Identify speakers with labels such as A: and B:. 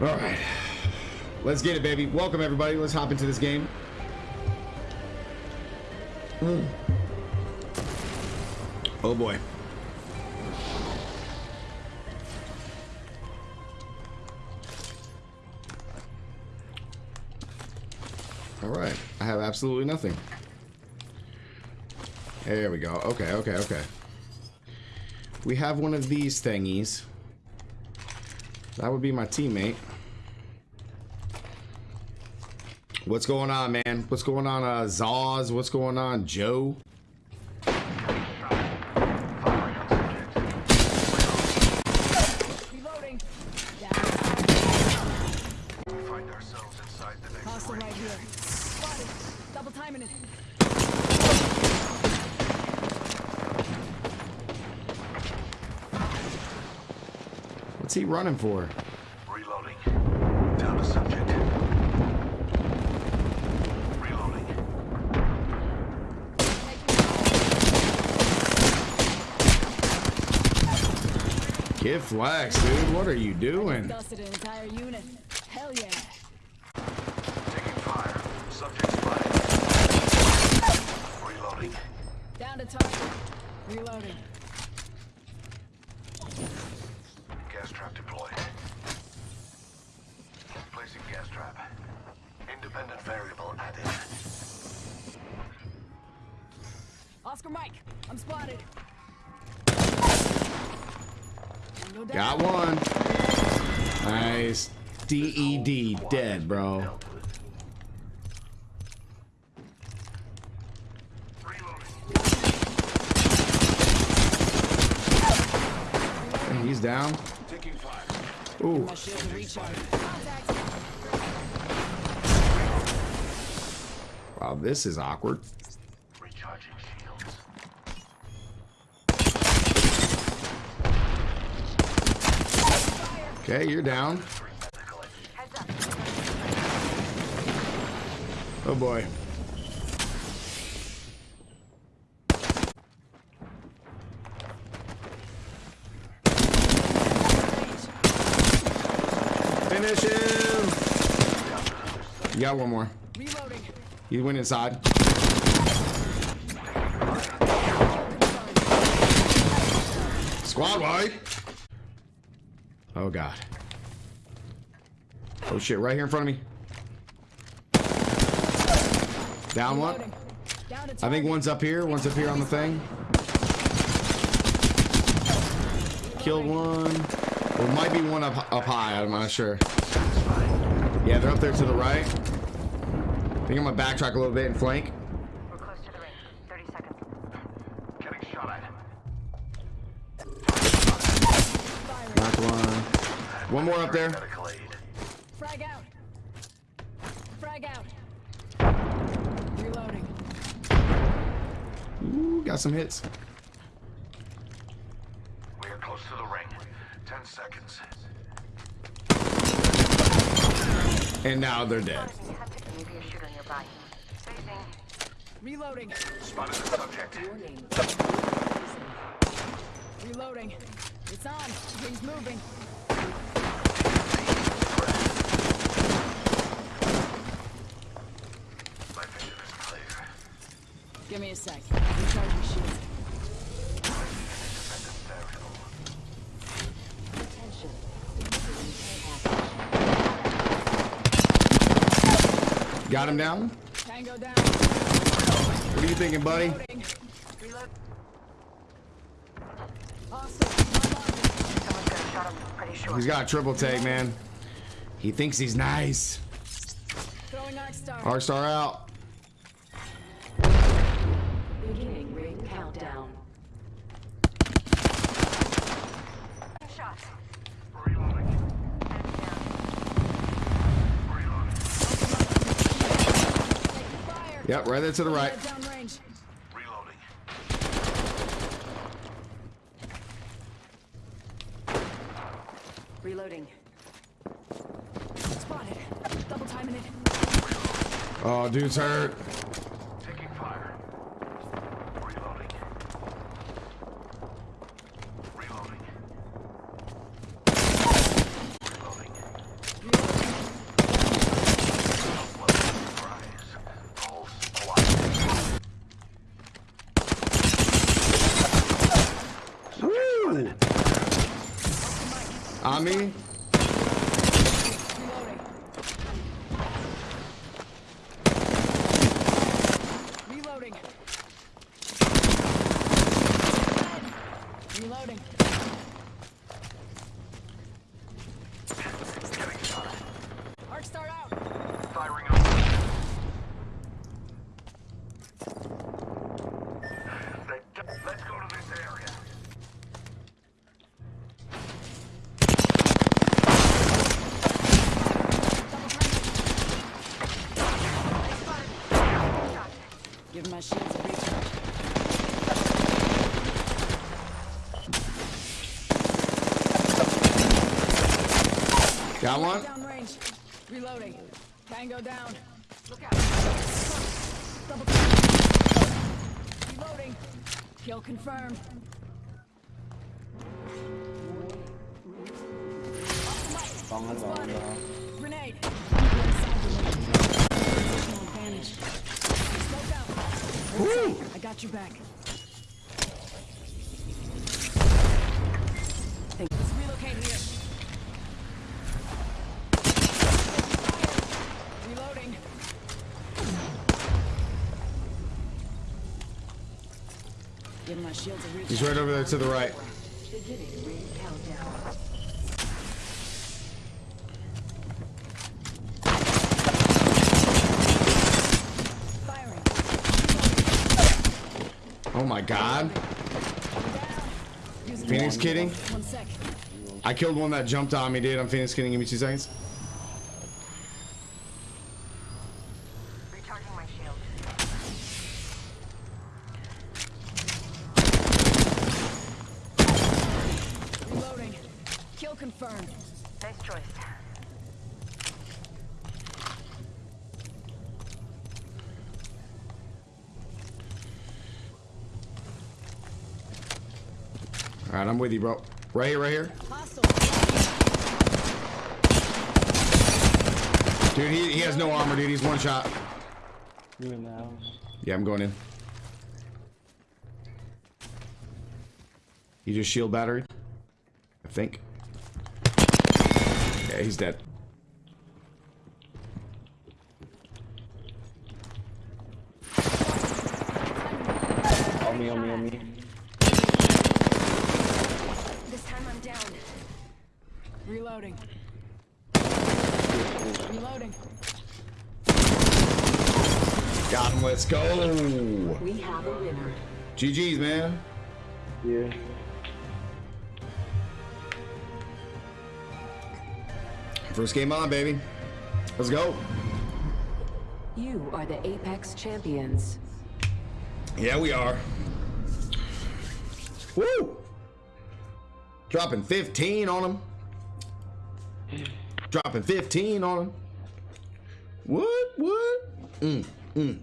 A: All right. Let's get it, baby. Welcome, everybody. Let's hop into this game. Mm. Oh, boy. All right. I have absolutely nothing. There we go. Okay, okay, okay. We have one of these thingies. That would be my teammate. What's going on, man? What's going on, uh, Zaz? What's going on, Joe?
B: Find ourselves inside the next
C: Hostile right here. Spotted. Double timing it.
A: He running for?
B: Reloading. Down to subject. Reloading.
A: Kid Flex, dude. What are you doing?
C: Dusted an entire unit. Hell yeah.
B: Taking fire. Subject spotted. Reloading.
C: Down to target. Reloading. Oscar Mike, I'm spotted. Go.
A: Got one. Nice. DED dead, bro. He's down. Ooh. Wow, this is awkward. Okay, you're down. Oh boy. Finish him. You got one more.
C: Reloading.
A: You went inside. Squad wide. Oh god. Oh shit, right here in front of me. Down one. I think one's up here. One's up here on the thing. Killed one. There might be one up up high. I'm not sure. Yeah, they're up there to the right. I think I'm gonna backtrack a little bit and flank.
D: We're close to the ring. 30 seconds.
B: Getting shot at.
A: Knock one. One more up there.
C: Frag out. Frag out. Reloading.
A: Ooh, got some hits.
B: We are close to the ring. Ten seconds.
A: And now they're dead.
D: Maybe a shooter nearby. Phasing.
C: Reloading.
B: Spotted the subject.
C: Reloading. It's on. Ring's moving.
B: My vision is clear.
C: Give me a sec. Recharge your shield.
D: Attention.
A: Got him down.
C: Tango down.
A: What are you thinking, buddy?
C: Awesome.
D: Someone's got a shot up. Pretty sure.
A: He's got a triple take, man. He thinks he's nice.
C: Throwing star
A: out.
D: Beginning ring countdown. Shot.
B: Reloading.
D: Enemy down.
B: Reloading.
C: Taking fire.
A: Yep, right there to the right.
B: Reloading.
D: Reloading.
C: Spotted. Double timing it.
A: Oh, dude's hurt. On me.
C: Reloading. Reloading. Reloading.
B: Getting shot.
C: Arc Star out.
B: Firing up. They- Let's go to this area.
C: Give my shields a recharge.
A: Got one.
C: Downrange. Reloading. Tango down.
D: Look out.
C: Double. Reloading. Kill confirmed.
E: Bóng nó vào đó.
C: Grenade. Positional advantage. Smoke out. I got your back. Let's relocate here. Reloading. Give my shields a reach.
A: He's right over there to the right.
D: Beginning ring countdown.
C: Firing.
A: Oh my god. Phoenix kidding? I killed one that jumped on me, dude. I'm Phoenix kidding. Give me two seconds.
D: Recharging my shield.
C: Reloading. Kill confirmed.
D: Nice choice.
A: All right, I'm with you, bro. Right here, right here. Dude, he, he has no armor, dude. He's one shot.
E: You in the house.
A: Yeah, I'm going in. He just shield battery. I think. Yeah, he's dead.
E: On me, on me, on me.
D: This time I'm down.
C: Reloading. Reloading.
A: Got him. Let's go.
D: We have a winner.
A: GG's, man.
E: Yeah.
A: First game on, baby. Let's go.
D: You are the Apex champions.
A: Yeah, we are. Woo! Dropping 15 on him. Dropping 15 on him. What? What? Mm, mm.